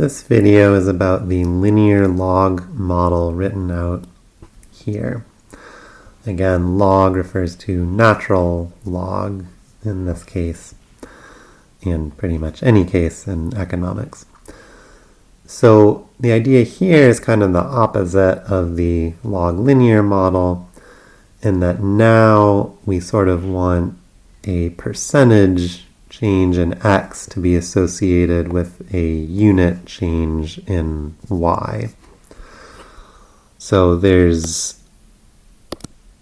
This video is about the linear log model written out here. Again, log refers to natural log in this case, and pretty much any case in economics. So the idea here is kind of the opposite of the log linear model in that now we sort of want a percentage change in x to be associated with a unit change in y. So there's,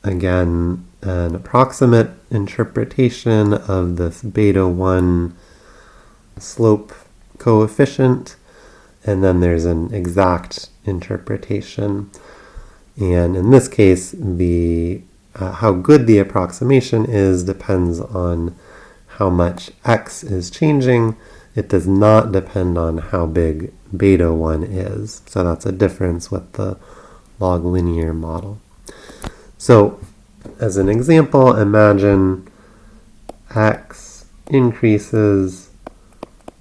again, an approximate interpretation of this beta 1 slope coefficient, and then there's an exact interpretation. And in this case, the uh, how good the approximation is depends on how much x is changing. It does not depend on how big beta 1 is. So that's a difference with the log linear model. So as an example, imagine x increases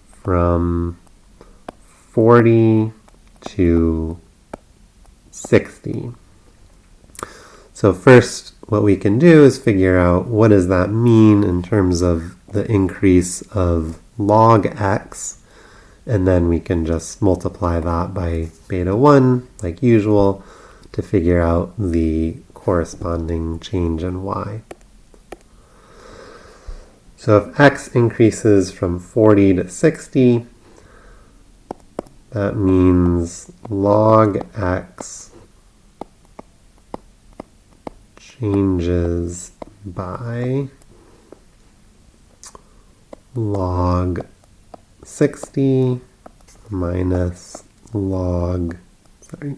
from 40 to 60. So first, what we can do is figure out what does that mean in terms of the increase of log x, and then we can just multiply that by beta 1, like usual, to figure out the corresponding change in y. So if x increases from 40 to 60, that means log x changes by log 60 minus log sorry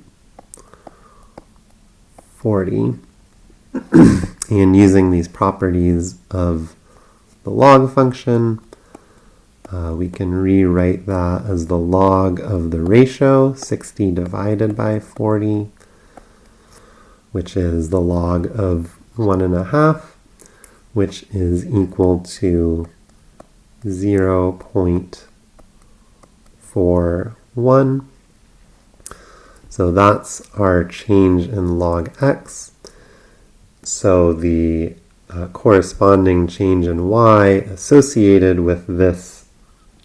40 and using these properties of the log function uh, we can rewrite that as the log of the ratio 60 divided by 40 which is the log of one and a half which is equal to 0 0.41. So that's our change in log x. So the uh, corresponding change in y associated with this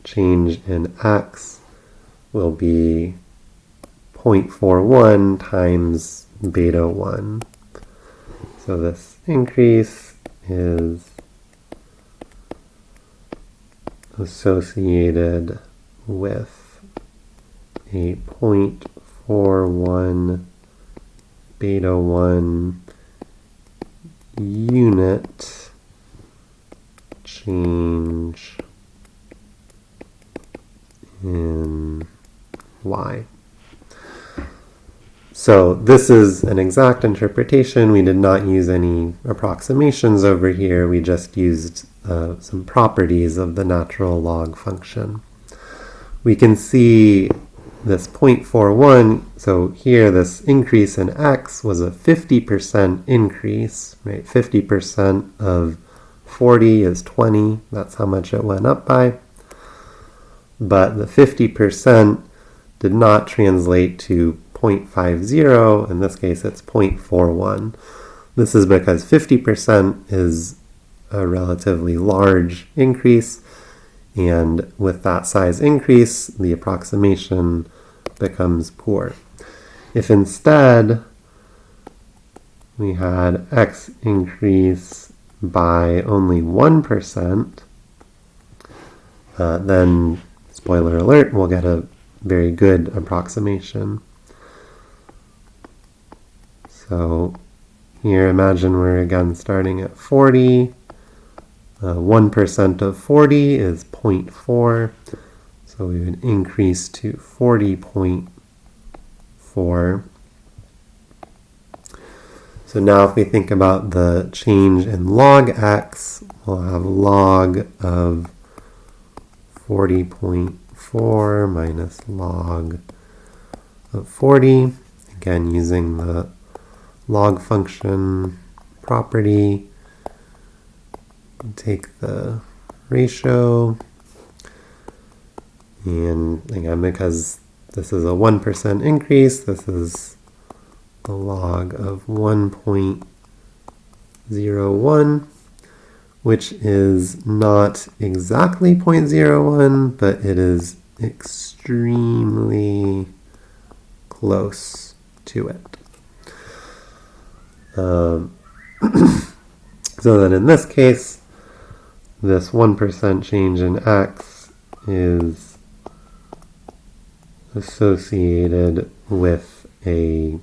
change in x will be 0.41 times beta 1. So this increase is associated with a 0.41 beta 1 unit change in y. So this is an exact interpretation. We did not use any approximations over here. We just used uh, some properties of the natural log function. We can see this 0.41, so here this increase in x was a 50% increase, right? 50% of 40 is 20, that's how much it went up by. But the 50% did not translate to 0.50, in this case it's 0.41. This is because 50% is a relatively large increase, and with that size increase, the approximation becomes poor. If instead we had x increase by only 1%, uh, then, spoiler alert, we'll get a very good approximation. So here, imagine we're again starting at 40. 1% uh, of 40 is 0.4. So we would increase to 40.4. So now if we think about the change in log x, we'll have log of 40.4 minus log of 40. Again, using the log function property take the ratio and again because this is a 1% increase. This is the log of 1.01, which is not exactly 0.01, but it is extremely close to it. Um, so then in this case, this 1% change in x is associated with a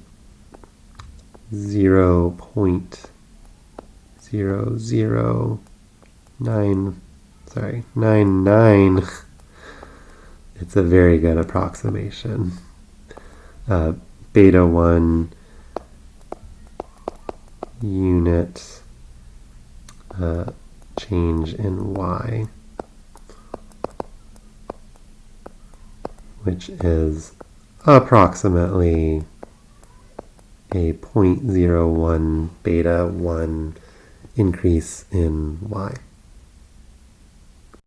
0 0.009 sorry 99 it's a very good approximation. Uh, beta 1 unit uh, change in y which is approximately a 0.01 beta 1 increase in y.